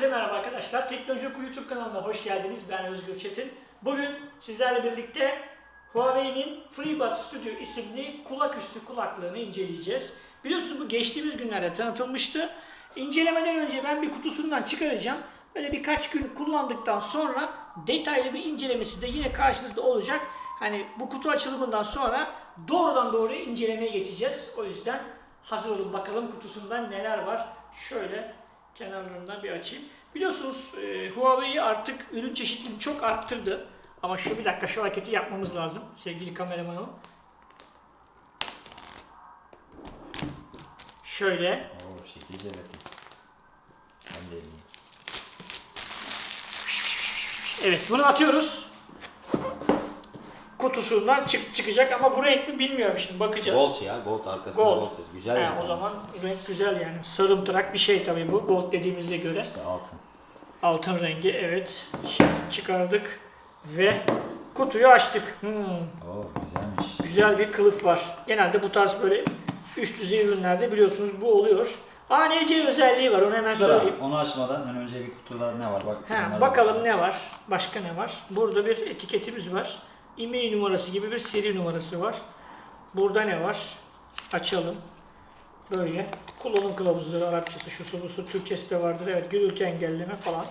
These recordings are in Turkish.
Herkese merhaba arkadaşlar. Teknoloji Oku YouTube kanalına hoş geldiniz. Ben Özgür Çetin. Bugün sizlerle birlikte Huawei'nin FreeBuds Studio isimli kulaküstü kulaklığını inceleyeceğiz. Biliyorsunuz bu geçtiğimiz günlerde tanıtılmıştı. İncelemeden önce ben bir kutusundan çıkaracağım. Böyle birkaç gün kullandıktan sonra detaylı bir incelemesi de yine karşınızda olacak. Hani bu kutu açılımından sonra doğrudan doğruya incelemeye geçeceğiz. O yüzden hazır olun bakalım kutusundan neler var. Şöyle kenarlarından bir açayım. Biliyorsunuz e, Huawei artık ürün çeşitliliğini çok arttırdı. Ama şu bir dakika şu hareketi yapmamız lazım sevgili kameramanım. Şöyle Oo şekil jelatin. Ben de. Evet bunu atıyoruz. Kutusundan çık çıkacak ama bu renk mi bilmiyorum şimdi bakacağız. Gold ya gold arkasında Gold. gold. Güzel He, yani. o zaman renk güzel yani. Sarımtırak bir şey tabii bu. Gold dediğimize göre. İşte altın. Altın rengi evet. Şimdi çıkardık ve kutuyu açtık. Hmm, Oo güzelmiş. güzel bir kılıf var. Genelde bu tarz böyle üst düzey ürünlerde biliyorsunuz bu oluyor. ANC özelliği var onu hemen Dur söyleyeyim. abi, onu açmadan en önce bir kutuda ne var bak. He, bakalım bak. ne var? Başka ne var? Burada bir etiketimiz var. E-mail numarası gibi bir seri numarası var. Burada ne var? Açalım. Böyle. Kullanım kılavuzları Arapçası, şusu busu, Türkçesi de vardır. Evet, gürültü engelleme falan.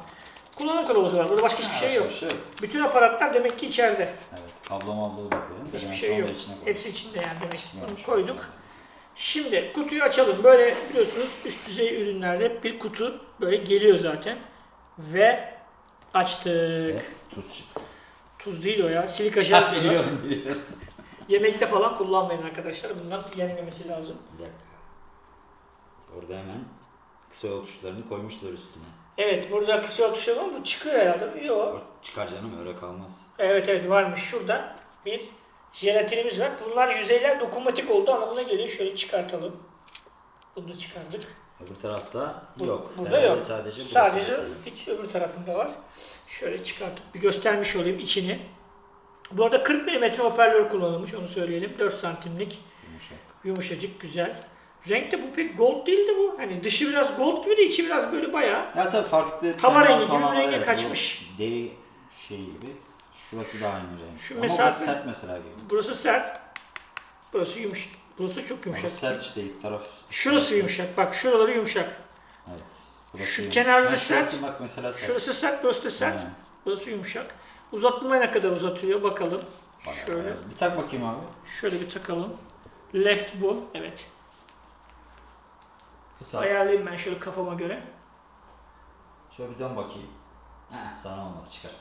Kullanım kılavuzu var. Burada başka hiçbir şey yok. Şey yok. Bütün aparatlar demek ki içeride. Evet kablo mablo bakıyorum. Hiçbir Ben şey yok. da. Hepsi içinde yani demek. Onu koyduk. Şimdi kutuyu açalım. Böyle biliyorsunuz üst düzey ürünlerde bir kutu böyle geliyor zaten. Ve açtık. Ve tuz çıktı. Tuz değil o ya. Silika jel. Ha, biliyorum biliyorum. Yemekte falan kullanmayın arkadaşlar. Bunlar yenmemesi lazım. Bir dakika. Orada hemen kısa yol tuşlarını koymuşlar üstüne. Evet burada kısa yol tuşu var mı? Bu çıkıyor herhalde. Yok. Çıkar canım öyle kalmaz. Evet evet varmış. Şurada bir jelatinimiz var. Bunlar yüzeyler dokunmatik oldu anlamına geliyor. Şöyle çıkartalım. Bunu da çıkardık. Öbür tarafta Bu- yok. Burada Herhalde yok. Sadece, Sadece iç öbür tarafında var. Şöyle çıkartıp bir göstermiş olayım içini. Bu arada 40 mm hoparlör kullanılmış onu söyleyelim. 4 santimlik Yumuşak. yumuşacık güzel. Renk de bu pek gold değildi bu. Hani dışı biraz gold gibi de içi biraz böyle bayağı. Ya tabii farklı Tava rengi gibi var, renge evet. kaçmış. Deri şey gibi. Şurası da aynı renk. Şu Ama mesafe- sert mesela gibi. Burası sert. Burası yumuşak. Burası çok yumuşak. Burası sert işte ilk taraf. Şurası yumuşak. Bak şuraları yumuşak. Evet. Burası Şu kenarları sert. Bak mesela sert. Şurası sert, burası da sert. Aynen. Burası yumuşak. Uzatmaya ne kadar uzatıyor bakalım. Bayağı, Şöyle. Bir tak bakayım abi. Şöyle bir takalım. Left bu. Evet. Kısa. Ayarlayayım ben şöyle kafama göre. Şöyle bir dön bakayım. Heh, sana olmadı çıkart.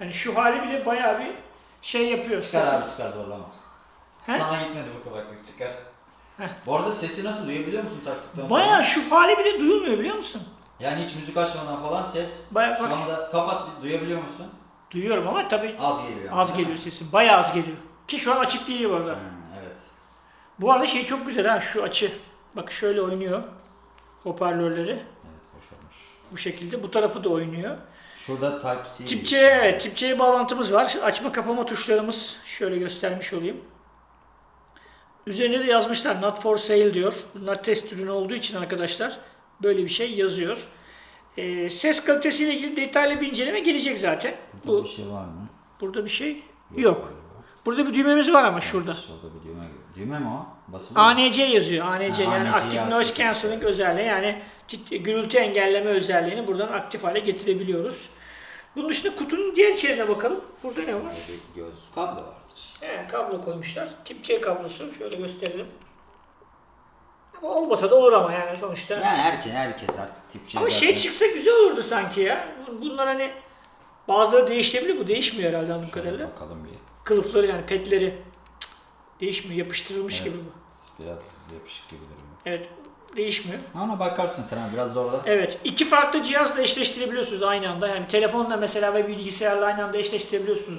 Yani şu hali bile bayağı bir şey yapıyor. Çıkar abi çıkar zorlama. He? Sana gitmedi bu kulaklık çıkar. Bu arada sesi nasıl duyabiliyor musun taktıktan sonra? Bayağı şu hali bile duyulmuyor biliyor musun? Yani hiç müzik açmadan falan ses. Bayağı Şu bak- anda kapat duyabiliyor musun? Duyuyorum ama tabii Az geliyor. az değil geliyor sesim. Bayağı az geliyor. Ki şu an açık değil bu arada. Hmm, evet. Bu arada şey çok güzel ha şu açı. Bak şöyle oynuyor. Hoparlörleri. Evet hoş olmuş. Bu şekilde. Bu tarafı da oynuyor. Şurada Type-C. Tip C, tip C bağlantımız var. Açma kapama tuşlarımız şöyle göstermiş olayım. Üzerine de yazmışlar not for sale diyor. Bunlar test ürünü olduğu için arkadaşlar böyle bir şey yazıyor. Ee, ses kalitesiyle ilgili detaylı bir inceleme gelecek zaten. Burada Bu bir şey var mı? burada bir şey yok. Burada bir düğmemiz var ama şurada. Şurada bir düğme. Düğme mi o? Basılı mı? ANC yazıyor. ANC Ha, yani ANC Active. Noise Cancelling özelliği yani gürültü engelleme özelliğini buradan aktif hale getirebiliyoruz. Bunun dışında kutunun diğer içeriğine bakalım. Burada ne var? Göz kablo işte. He, kablo koymuşlar. Tip C kablosu. Şöyle gösterelim. Ama olmasa da olur ama yani sonuçta. Yani herkes, herkes artık Type-C ama şey zaten- çıksa güzel olurdu sanki ya. Bunlar hani bazıları değiştirebilir. Bu değişmiyor herhalde anladığım kadarıyla. bakalım bir. Kılıfları yani petleri değişmiyor. Yapıştırılmış Evet. gibi bu. Biraz yapışık gibi duruyor. Evet. Değişmiyor. Ona bakarsın sen ha, biraz zorla. Evet. iki farklı cihazla eşleştirebiliyorsunuz aynı anda. Yani telefonla mesela ve bilgisayarla aynı anda eşleştirebiliyorsunuz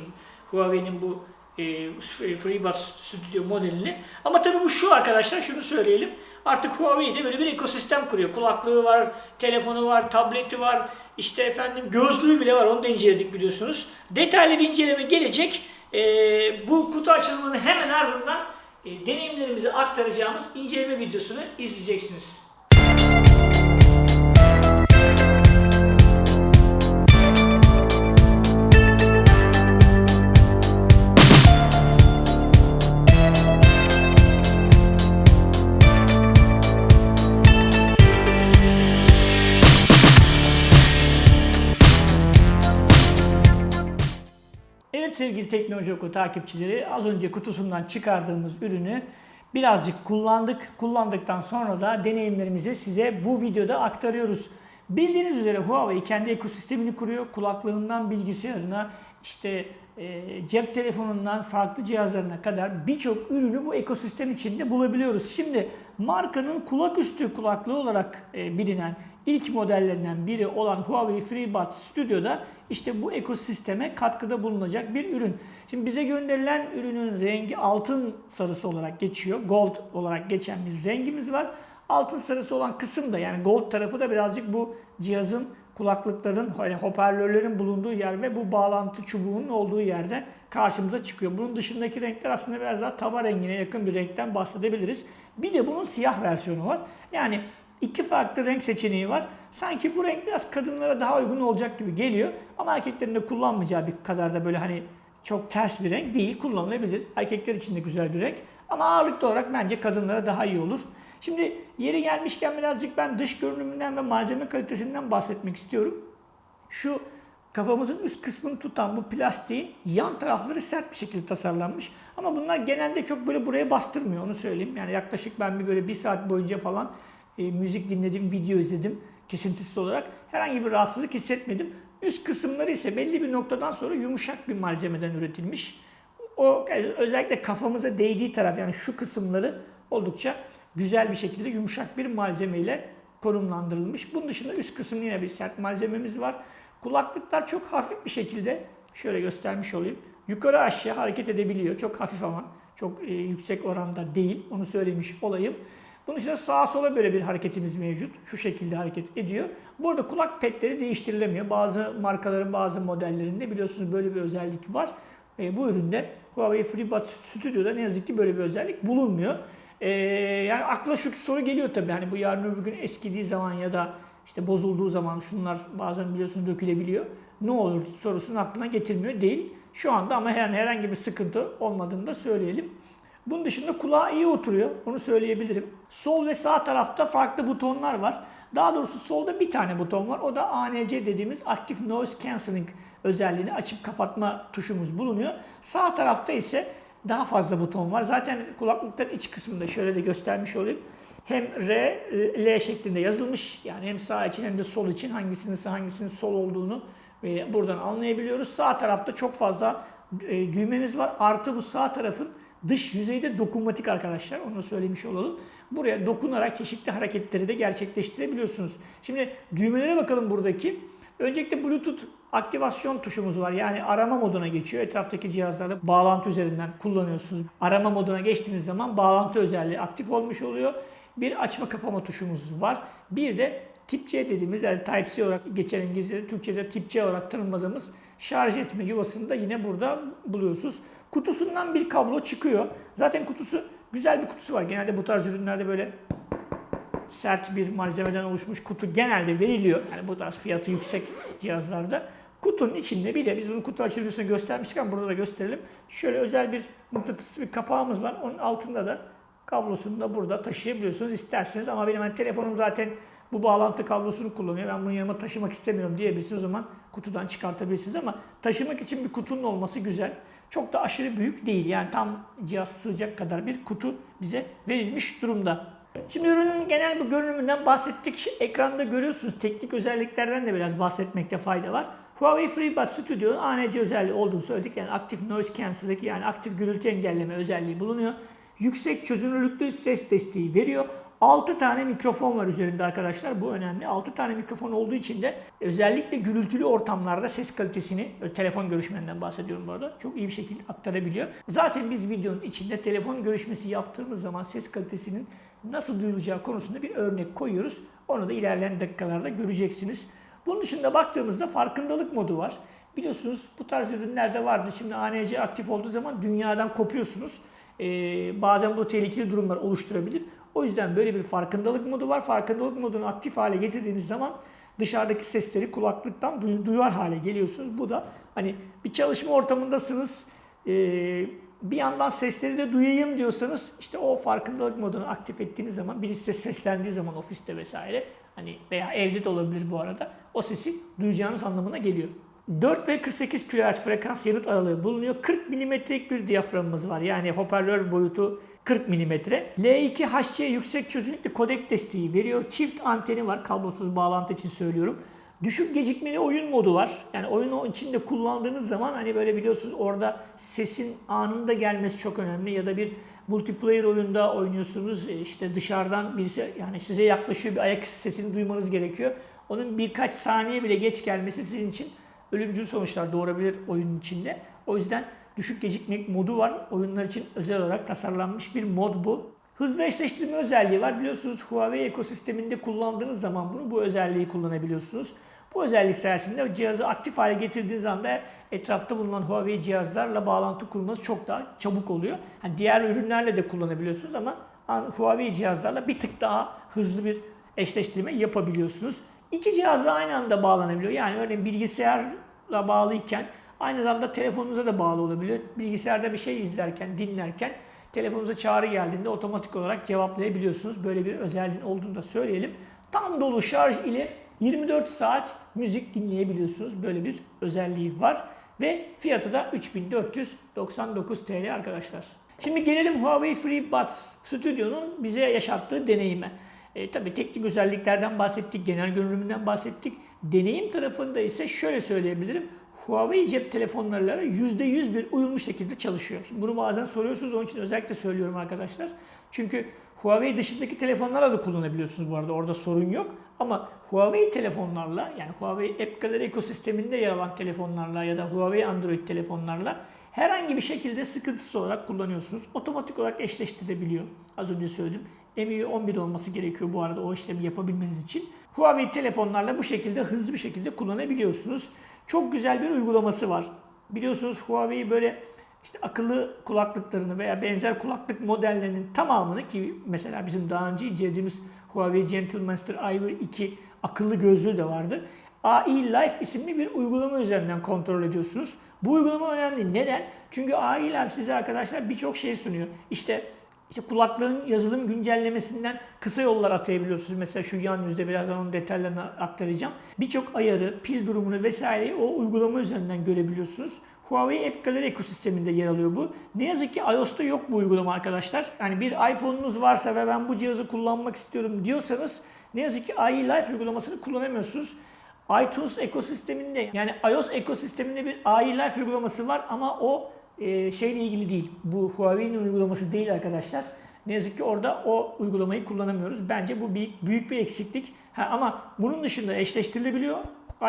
Huawei'nin bu e, FreeBuds Studio modelini. Ama tabii bu şu arkadaşlar şunu söyleyelim. Artık Huawei de böyle bir ekosistem kuruyor. Kulaklığı var, telefonu var, tableti var, işte efendim gözlüğü bile var. Onu da inceledik biliyorsunuz. Detaylı bir inceleme gelecek. E, bu kutu açılımının hemen ardından e, deneyimlerimizi aktaracağımız inceleme videosunu izleyeceksiniz. Sevgili Teknoloji Oku takipçileri az önce kutusundan çıkardığımız ürünü birazcık kullandık. Kullandıktan sonra da deneyimlerimizi size bu videoda aktarıyoruz. Bildiğiniz üzere Huawei kendi ekosistemini kuruyor. Kulaklığından bilgisayarına, işte e, cep telefonundan farklı cihazlarına kadar birçok ürünü bu ekosistem içinde bulabiliyoruz. Şimdi markanın kulaküstü kulaklığı olarak e, bilinen ilk modellerinden biri olan Huawei FreeBuds Studio'da işte bu ekosisteme katkıda bulunacak bir ürün. Şimdi bize gönderilen ürünün rengi altın sarısı olarak geçiyor. Gold olarak geçen bir rengimiz var. Altın sarısı olan kısım da yani gold tarafı da birazcık bu cihazın kulaklıkların, hani hoparlörlerin bulunduğu yer ve bu bağlantı çubuğunun olduğu yerde karşımıza çıkıyor. Bunun dışındaki renkler aslında biraz daha tava rengine yakın bir renkten bahsedebiliriz. Bir de bunun siyah versiyonu var. Yani iki farklı renk seçeneği var. Sanki bu renk biraz kadınlara daha uygun olacak gibi geliyor. Ama erkeklerin de kullanmayacağı bir kadar da böyle hani çok ters bir renk değil. Kullanılabilir. Erkekler için de güzel bir renk. Ama ağırlıklı olarak bence kadınlara daha iyi olur. Şimdi yeri gelmişken birazcık ben dış görünümünden ve malzeme kalitesinden bahsetmek istiyorum. Şu kafamızın üst kısmını tutan bu plastiğin yan tarafları sert bir şekilde tasarlanmış. Ama bunlar genelde çok böyle buraya bastırmıyor onu söyleyeyim. Yani yaklaşık ben bir böyle bir saat boyunca falan e, müzik dinledim, video izledim kesintisiz olarak. Herhangi bir rahatsızlık hissetmedim. Üst kısımları ise belli bir noktadan sonra yumuşak bir malzemeden üretilmiş. O özellikle kafamıza değdiği taraf yani şu kısımları oldukça güzel bir şekilde yumuşak bir malzemeyle konumlandırılmış. Bunun dışında üst kısım yine bir sert malzememiz var. Kulaklıklar çok hafif bir şekilde şöyle göstermiş olayım. Yukarı aşağı hareket edebiliyor. Çok hafif ama çok e, yüksek oranda değil. Onu söylemiş olayım. Bunun dışında sağa sola böyle bir hareketimiz mevcut. Şu şekilde hareket ediyor. Burada kulak petleri değiştirilemiyor. Bazı markaların bazı modellerinde biliyorsunuz böyle bir özellik var. E, bu üründe Huawei FreeBuds Studio'da ne yazık ki böyle bir özellik bulunmuyor. E, yani akla şu soru geliyor tabii. Hani bu yarın öbür gün eskidiği zaman ya da işte bozulduğu zaman şunlar bazen biliyorsunuz dökülebiliyor. Ne olur sorusunu aklına getirmiyor değil. Şu anda ama herhangi bir sıkıntı olmadığını da söyleyelim. Bunun dışında kulağa iyi oturuyor. Onu söyleyebilirim. Sol ve sağ tarafta farklı butonlar var. Daha doğrusu solda bir tane buton var. O da ANC dediğimiz Active Noise Cancelling özelliğini açıp kapatma tuşumuz bulunuyor. Sağ tarafta ise daha fazla buton var. Zaten kulaklıkların iç kısmında şöyle de göstermiş olayım. Hem R, L şeklinde yazılmış. Yani hem sağ için hem de sol için hangisinin sağ hangisinin sol olduğunu e, buradan anlayabiliyoruz. Sağ tarafta çok fazla e, düğmemiz var. Artı bu sağ tarafın dış yüzeyde dokunmatik arkadaşlar. Onu söylemiş olalım. Buraya dokunarak çeşitli hareketleri de gerçekleştirebiliyorsunuz. Şimdi düğmelere bakalım buradaki. Öncelikle Bluetooth aktivasyon tuşumuz var. Yani arama moduna geçiyor. Etraftaki cihazlarda bağlantı üzerinden kullanıyorsunuz. Arama moduna geçtiğiniz zaman bağlantı özelliği aktif olmuş oluyor. Bir açma kapama tuşumuz var. Bir de tip C dediğimiz yani Type-C olarak geçen İngilizce'de, Türkçe'de tip C olarak tanımladığımız şarj etme yuvasını da yine burada buluyorsunuz. Kutusundan bir kablo çıkıyor. Zaten kutusu güzel bir kutusu var. Genelde bu tarz ürünlerde böyle sert bir malzemeden oluşmuş kutu genelde veriliyor. Yani bu tarz fiyatı yüksek cihazlarda. Kutunun içinde bir de biz bunun kutu açılmasını göstermiştik ama burada da gösterelim. Şöyle özel bir mıknatıslı bir kapağımız var. Onun altında da kablosunu da burada taşıyabiliyorsunuz isterseniz. Ama benim hani telefonum zaten bu bağlantı kablosunu kullanıyor. Ben bunu yanıma taşımak istemiyorum diyebilirsiniz. O zaman kutudan çıkartabilirsiniz ama taşımak için bir kutunun olması güzel. Çok da aşırı büyük değil. Yani tam cihaz sığacak kadar bir kutu bize verilmiş durumda. Şimdi ürünün genel bir görünümünden bahsettik. Ekranda görüyorsunuz teknik özelliklerden de biraz bahsetmekte fayda var. Huawei FreeBuds Studio'nun ANC özelliği olduğunu söyledik. Yani Active Noise Cancelling yani aktif gürültü engelleme özelliği bulunuyor. Yüksek çözünürlüklü ses desteği veriyor. 6 tane mikrofon var üzerinde arkadaşlar. Bu önemli. 6 tane mikrofon olduğu için de özellikle gürültülü ortamlarda ses kalitesini, telefon görüşmenden bahsediyorum bu arada, çok iyi bir şekilde aktarabiliyor. Zaten biz videonun içinde telefon görüşmesi yaptığımız zaman ses kalitesinin nasıl duyulacağı konusunda bir örnek koyuyoruz. Onu da ilerleyen dakikalarda göreceksiniz. Bunun dışında baktığımızda farkındalık modu var. Biliyorsunuz bu tarz ürünlerde vardı. Şimdi ANC aktif olduğu zaman dünyadan kopuyorsunuz. Ee, bazen bu tehlikeli durumlar oluşturabilir. O yüzden böyle bir farkındalık modu var. Farkındalık modunu aktif hale getirdiğiniz zaman dışarıdaki sesleri kulaklıktan duy- duyar hale geliyorsunuz. Bu da hani bir çalışma ortamındasınız. Ee, bir yandan sesleri de duyayım diyorsanız işte o farkındalık modunu aktif ettiğiniz zaman birisi seslendiği zaman ofiste vesaire hani veya evde de olabilir bu arada o sesi duyacağınız anlamına geliyor. 4 ve 48 kHz frekans yanıt aralığı bulunuyor. 40 mm'lik bir diyaframımız var. Yani hoparlör boyutu 40 mm. L2 HC yüksek çözünürlüklü kodek desteği veriyor. Çift anteni var. Kablosuz bağlantı için söylüyorum. Düşük gecikmeli oyun modu var. Yani oyunu içinde kullandığınız zaman hani böyle biliyorsunuz orada sesin anında gelmesi çok önemli. Ya da bir multiplayer oyunda oynuyorsunuz. E, işte dışarıdan birisi yani size yaklaşıyor bir ayak sesini duymanız gerekiyor. Onun birkaç saniye bile geç gelmesi sizin için ölümcül sonuçlar doğurabilir oyunun içinde. O yüzden düşük gecikmek modu var. Oyunlar için özel olarak tasarlanmış bir mod bu. Hızlı eşleştirme özelliği var. Biliyorsunuz Huawei ekosisteminde kullandığınız zaman bunu bu özelliği kullanabiliyorsunuz. Bu özellik sayesinde cihazı aktif hale getirdiğiniz anda etrafta bulunan Huawei cihazlarla bağlantı kurmanız çok daha çabuk oluyor. Yani diğer ürünlerle de kullanabiliyorsunuz ama Huawei cihazlarla bir tık daha hızlı bir eşleştirme yapabiliyorsunuz. İki cihazla aynı anda bağlanabiliyor. Yani örneğin bilgisayarla bağlıyken aynı zamanda telefonunuza da bağlı olabiliyor. Bilgisayarda bir şey izlerken, dinlerken telefonunuza çağrı geldiğinde otomatik olarak cevaplayabiliyorsunuz. Böyle bir özelliğin olduğunu da söyleyelim. Tam dolu şarj ile 24 saat müzik dinleyebiliyorsunuz. Böyle bir özelliği var. Ve fiyatı da 3499 TL arkadaşlar. Şimdi gelelim Huawei FreeBuds Studio'nun bize yaşattığı deneyime. E, tabii teknik özelliklerden bahsettik, genel görünümünden bahsettik. Deneyim tarafında ise şöyle söyleyebilirim. Huawei cep telefonlarıyla %100 bir uyumlu şekilde çalışıyor. Şimdi bunu bazen soruyorsunuz, onun için özellikle söylüyorum arkadaşlar. Çünkü Huawei dışındaki telefonlarla da kullanabiliyorsunuz bu arada, orada sorun yok. Ama Huawei telefonlarla, yani Huawei App Gallery ekosisteminde yer alan telefonlarla ya da Huawei Android telefonlarla herhangi bir şekilde sıkıntısı olarak kullanıyorsunuz. Otomatik olarak eşleştirebiliyor. Az önce söyledim. MIUI 11 olması gerekiyor bu arada o işlemi yapabilmeniz için. Huawei telefonlarla bu şekilde hızlı bir şekilde kullanabiliyorsunuz. Çok güzel bir uygulaması var. Biliyorsunuz Huawei böyle işte akıllı kulaklıklarını veya benzer kulaklık modellerinin tamamını ki mesela bizim daha önce incelediğimiz Huawei Gentlemaster Ivory 2 akıllı gözlüğü de vardı. AI Life isimli bir uygulama üzerinden kontrol ediyorsunuz. Bu uygulama önemli. Neden? Çünkü AI Life size arkadaşlar birçok şey sunuyor. İşte işte kulaklığın yazılım güncellemesinden kısa yollar atayabiliyorsunuz. Mesela şu yan yüzde birazdan onun detaylarını aktaracağım. Birçok ayarı, pil durumunu vesaireyi o uygulama üzerinden görebiliyorsunuz. Huawei App Gallery ekosisteminde yer alıyor bu. Ne yazık ki iOS'ta yok bu uygulama arkadaşlar. Yani bir iPhone'unuz varsa ve ben bu cihazı kullanmak istiyorum diyorsanız ne yazık ki AI Life uygulamasını kullanamıyorsunuz. iTunes ekosisteminde yani iOS ekosisteminde bir AI Life uygulaması var ama o e, şeyle ilgili değil. Bu Huawei'nin uygulaması değil arkadaşlar. Ne yazık ki orada o uygulamayı kullanamıyoruz. Bence bu büyük, büyük bir eksiklik. Ha, ama bunun dışında eşleştirilebiliyor.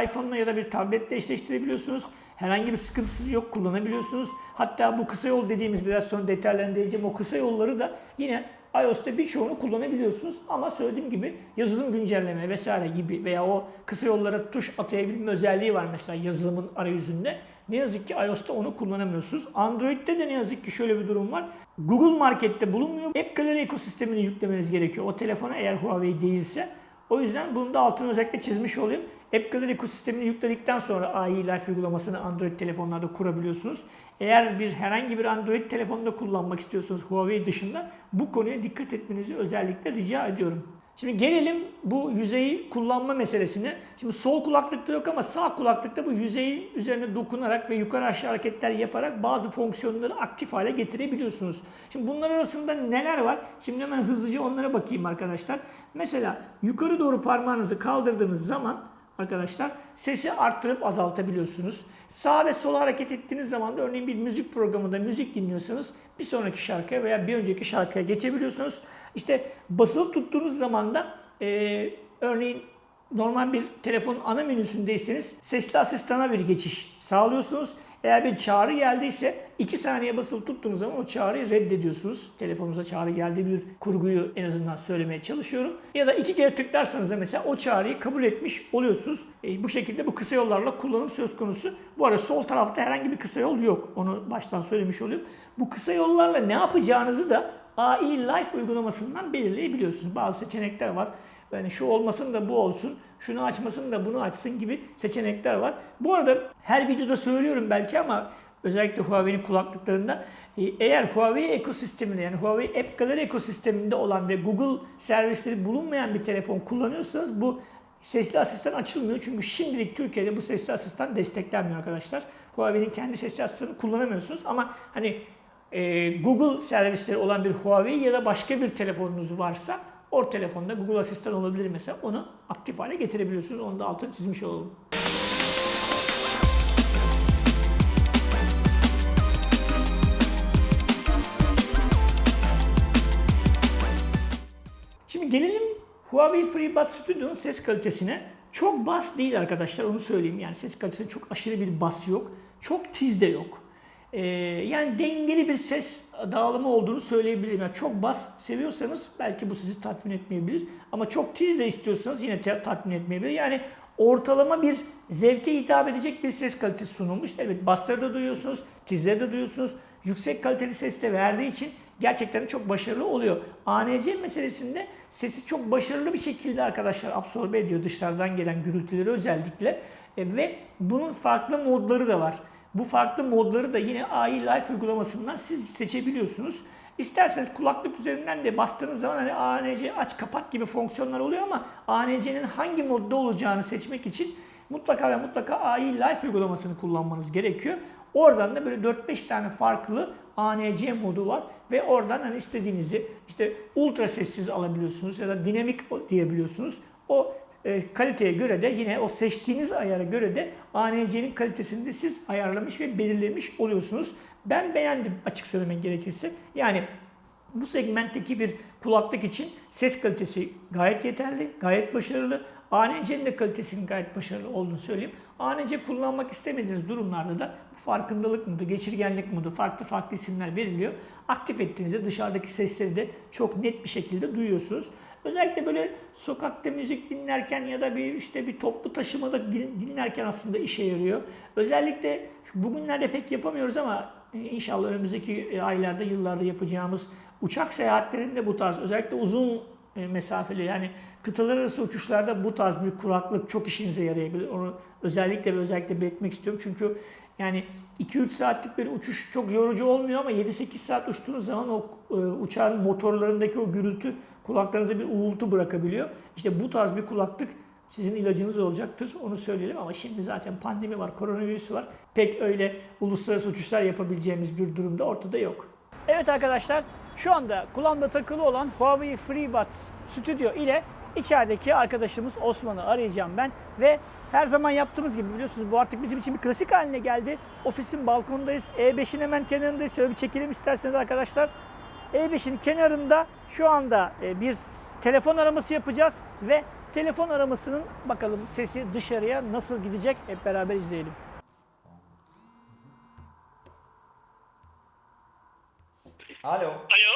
iPhone'la ya da bir tabletle eşleştirebiliyorsunuz. Herhangi bir sıkıntısı yok kullanabiliyorsunuz. Hatta bu kısa yol dediğimiz biraz sonra detaylandıracağım o kısa yolları da yine iOS'ta birçoğunu kullanabiliyorsunuz. Ama söylediğim gibi yazılım güncelleme vesaire gibi veya o kısa yollara tuş atayabilme özelliği var mesela yazılımın arayüzünde. Ne yazık ki iOS'ta onu kullanamıyorsunuz. Android'de de ne yazık ki şöyle bir durum var. Google Market'te bulunmuyor. App Gallery ekosistemini yüklemeniz gerekiyor. O telefona eğer Huawei değilse. O yüzden bunu da altını özellikle çizmiş olayım. App Gallery ekosistemini yükledikten sonra AI Life uygulamasını Android telefonlarda kurabiliyorsunuz. Eğer bir herhangi bir Android telefonda kullanmak istiyorsanız Huawei dışında bu konuya dikkat etmenizi özellikle rica ediyorum. Şimdi gelelim bu yüzeyi kullanma meselesine. Şimdi sol kulaklıkta yok ama sağ kulaklıkta bu yüzeyin üzerine dokunarak ve yukarı aşağı hareketler yaparak bazı fonksiyonları aktif hale getirebiliyorsunuz. Şimdi bunlar arasında neler var? Şimdi hemen hızlıca onlara bakayım arkadaşlar. Mesela yukarı doğru parmağınızı kaldırdığınız zaman arkadaşlar sesi arttırıp azaltabiliyorsunuz. Sağ ve sola hareket ettiğiniz zaman da örneğin bir müzik programında müzik dinliyorsanız bir sonraki şarkıya veya bir önceki şarkıya geçebiliyorsunuz. İşte basılı tuttuğunuz zaman da e, örneğin normal bir telefonun ana menüsündeyseniz sesli asistana bir geçiş sağlıyorsunuz. Eğer bir çağrı geldiyse 2 saniye basılı tuttuğunuz zaman o çağrıyı reddediyorsunuz. Telefonunuza çağrı geldiği bir kurguyu en azından söylemeye çalışıyorum. Ya da iki kere tıklarsanız da mesela o çağrıyı kabul etmiş oluyorsunuz. E, bu şekilde bu kısa yollarla kullanım söz konusu. Bu arada sol tarafta herhangi bir kısa yol yok. Onu baştan söylemiş olayım. Bu kısa yollarla ne yapacağınızı da AI Life uygulamasından belirleyebiliyorsunuz. Bazı seçenekler var. Yani şu olmasın da bu olsun, şunu açmasın da bunu açsın gibi seçenekler var. Bu arada her videoda söylüyorum belki ama özellikle Huawei'nin kulaklıklarında e, eğer Huawei ekosisteminde yani Huawei App Gallery ekosisteminde olan ve Google servisleri bulunmayan bir telefon kullanıyorsanız bu sesli asistan açılmıyor. Çünkü şimdilik Türkiye'de bu sesli asistan desteklenmiyor arkadaşlar. Huawei'nin kendi sesli asistanını kullanamıyorsunuz ama hani e, Google servisleri olan bir Huawei ya da başka bir telefonunuz varsa o telefonda Google Asistan olabilir mesela. Onu aktif hale getirebiliyorsunuz. Onu da altını çizmiş olalım. Şimdi gelelim Huawei FreeBuds Studio'nun ses kalitesine. Çok bas değil arkadaşlar onu söyleyeyim. Yani ses kalitesinde çok aşırı bir bas yok. Çok tiz de yok. Ee, yani dengeli bir ses dağılımı olduğunu söyleyebilirim. Yani çok bas seviyorsanız belki bu sizi tatmin etmeyebilir. Ama çok tiz de istiyorsanız yine tatmin etmeyebilir. Yani ortalama bir zevke hitap edecek bir ses kalitesi sunulmuş. Evet basları da duyuyorsunuz, tizleri de duyuyorsunuz. Yüksek kaliteli ses de verdiği için gerçekten çok başarılı oluyor. ANC meselesinde sesi çok başarılı bir şekilde arkadaşlar absorbe ediyor dışarıdan gelen gürültüleri özellikle. E, ve bunun farklı modları da var. Bu farklı modları da yine AI Life uygulamasından siz seçebiliyorsunuz. İsterseniz kulaklık üzerinden de bastığınız zaman hani ANC aç kapat gibi fonksiyonlar oluyor ama ANC'nin hangi modda olacağını seçmek için mutlaka ve mutlaka AI Life uygulamasını kullanmanız gerekiyor. Oradan da böyle 4-5 tane farklı ANC modu var ve oradan hani istediğinizi işte ultra sessiz alabiliyorsunuz ya da dinamik diyebiliyorsunuz. O e, kaliteye göre de yine o seçtiğiniz ayara göre de ANC'nin kalitesini de siz ayarlamış ve belirlemiş oluyorsunuz. Ben beğendim açık söylemek gerekirse. Yani bu segmentteki bir kulaklık için ses kalitesi gayet yeterli, gayet başarılı. ANC'nin de kalitesinin gayet başarılı olduğunu söyleyeyim. ANC kullanmak istemediğiniz durumlarda da farkındalık modu, geçirgenlik modu, farklı farklı isimler veriliyor. Aktif ettiğinizde dışarıdaki sesleri de çok net bir şekilde duyuyorsunuz. Özellikle böyle sokakta müzik dinlerken ya da bir işte bir toplu taşımada dinlerken aslında işe yarıyor. Özellikle bugünlerde pek yapamıyoruz ama inşallah önümüzdeki aylarda, yıllarda yapacağımız uçak seyahatlerinde bu tarz özellikle uzun mesafeli yani kıtalar arası uçuşlarda bu tarz bir kulaklık çok işinize yarayabilir. Onu özellikle ve özellikle belirtmek istiyorum. Çünkü yani 2-3 saatlik bir uçuş çok yorucu olmuyor ama 7-8 saat uçtuğunuz zaman o e, uçağın motorlarındaki o gürültü kulaklarınıza bir uğultu bırakabiliyor. İşte bu tarz bir kulaklık sizin ilacınız olacaktır. Onu söyleyelim ama şimdi zaten pandemi var, koronavirüs var. Pek öyle uluslararası uçuşlar yapabileceğimiz bir durumda ortada yok. Evet arkadaşlar şu anda kulağımda takılı olan Huawei FreeBuds Studio ile içerideki arkadaşımız Osman'ı arayacağım ben ve her zaman yaptığımız gibi biliyorsunuz bu artık bizim için bir klasik haline geldi. Ofisin balkonundayız. E5'in hemen kenarındayız. Şöyle bir çekelim isterseniz arkadaşlar. E5'in kenarında şu anda e, bir telefon araması yapacağız ve telefon aramasının bakalım sesi dışarıya nasıl gidecek hep beraber izleyelim. Alo. Alo.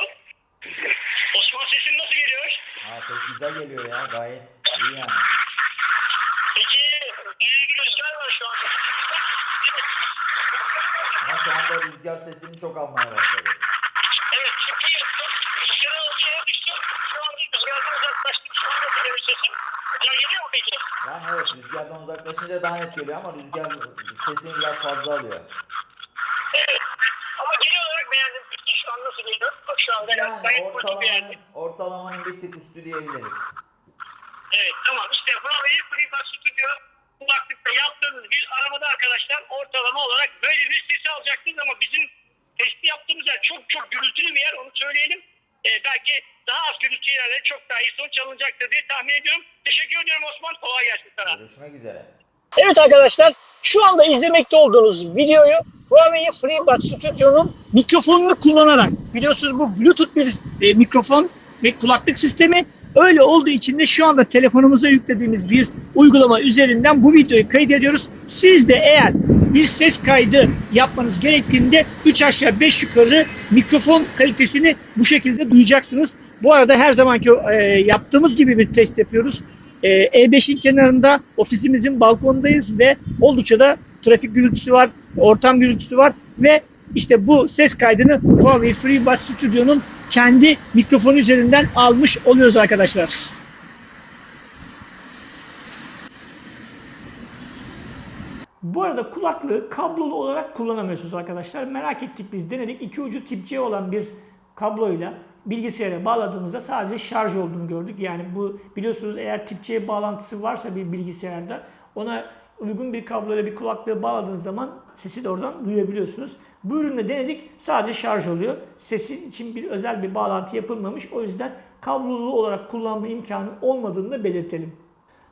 Osman sesim nasıl geliyor? Aa, ses güzel geliyor ya gayet iyi yani. Peki iyi bir rüzgar var şu anda. Ama şu anda rüzgar sesini çok almaya başladı. Evet iyi. Rüzgar aldı yere düştü. Şu anda rüzgardan uzaklaştım. Şu anda geliyor sesim. Ya geliyor mu peki? Yani evet rüzgardan uzaklaşınca daha net geliyor ama rüzgar sesini biraz fazla alıyor. Evet. Ama genel olarak beğendim. Peki şu an nasıl geliyor? Bak şu anda Yani gayet ortalamanın, ortalamanın bir tık üstü diyebiliriz. Evet tamam işte Huawei FreeBuds Studio kulaklıkta yaptığınız bir aramada arkadaşlar ortalama olarak böyle bir sesi alacaksınız ama bizim testi yaptığımız yer çok çok gürültülü bir yer onu söyleyelim. Ee, belki daha az gürültü yerlerde çok daha iyi sonuç alınacaktır diye tahmin ediyorum. Teşekkür ediyorum Osman. Kolay gelsin sana. Görüşmek üzere. Evet arkadaşlar şu anda izlemekte olduğunuz videoyu Huawei FreeBuds Studio'nun mikrofonunu kullanarak biliyorsunuz bu Bluetooth bir e, mikrofon ve kulaklık sistemi öyle olduğu için de şu anda telefonumuza yüklediğimiz bir uygulama üzerinden bu videoyu kaydediyoruz. Siz de eğer bir ses kaydı yapmanız gerektiğinde 3 aşağı 5 yukarı mikrofon kalitesini bu şekilde duyacaksınız. Bu arada her zamanki e, yaptığımız gibi bir test yapıyoruz. E, E5'in kenarında ofisimizin balkonundayız ve oldukça da trafik gürültüsü var, ortam gürültüsü var ve işte bu ses kaydını Huawei FreeBuds Studio'nun kendi mikrofonu üzerinden almış oluyoruz arkadaşlar. Bu arada kulaklığı kablolu olarak kullanamıyorsunuz arkadaşlar. Merak ettik biz denedik. İki ucu tip C olan bir kabloyla bilgisayara bağladığımızda sadece şarj olduğunu gördük. Yani bu biliyorsunuz eğer tip C bağlantısı varsa bir bilgisayarda ona uygun bir kabloyla bir kulaklığı bağladığınız zaman sesi de oradan duyabiliyorsunuz. Bu ürünle denedik sadece şarj oluyor. Sesin için bir özel bir bağlantı yapılmamış. O yüzden kablolu olarak kullanma imkanı olmadığını da belirtelim.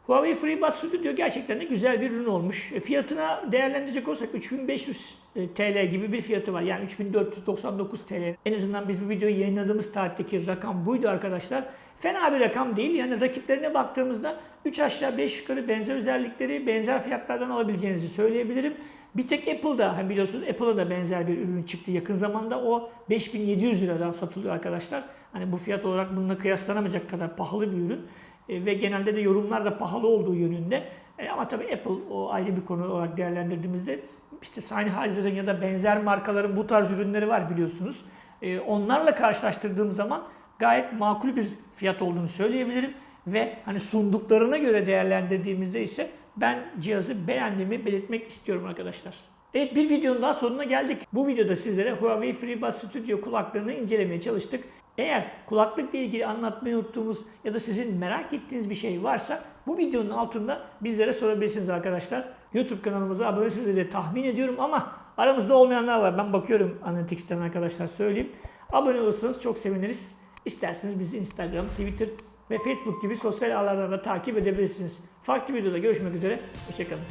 Huawei FreeBuds Studio gerçekten de güzel bir ürün olmuş. E, Fiyatına değerlendirecek olsak 3500 TL gibi bir fiyatı var. Yani 3499 TL. En azından biz bu videoyu yayınladığımız tarihteki rakam buydu arkadaşlar. Fena bir rakam değil. Yani rakiplerine baktığımızda 3 aşağı 5 yukarı benzer özellikleri benzer fiyatlardan alabileceğinizi söyleyebilirim. Bir tek Apple'da hani biliyorsunuz Apple'a da benzer bir ürün çıktı yakın zamanda. O 5700 liradan satılıyor arkadaşlar. Hani bu fiyat olarak bununla kıyaslanamayacak kadar pahalı bir ürün. E, ve genelde de yorumlar da pahalı olduğu yönünde. E, ama tabii Apple o ayrı bir konu olarak değerlendirdiğimizde işte Sennheiser'ın ya da benzer markaların bu tarz ürünleri var biliyorsunuz. E, onlarla karşılaştırdığım zaman gayet makul bir fiyat olduğunu söyleyebilirim ve hani sunduklarına göre değerlendirdiğimizde ise ben cihazı beğendiğimi belirtmek istiyorum arkadaşlar. Evet bir videonun daha sonuna geldik. Bu videoda sizlere Huawei FreeBuds Studio kulaklarını incelemeye çalıştık. Eğer kulaklıkla ilgili anlatmayı unuttuğumuz ya da sizin merak ettiğiniz bir şey varsa bu videonun altında bizlere sorabilirsiniz arkadaşlar. YouTube kanalımıza abone diye tahmin ediyorum ama aramızda olmayanlar var. Ben bakıyorum Analytics'ten arkadaşlar söyleyeyim. Abone olursanız çok seviniriz. İsterseniz bizi Instagram, Twitter ve Facebook gibi sosyal ağlardan da takip edebilirsiniz. Farklı videoda görüşmek üzere. Hoşçakalın.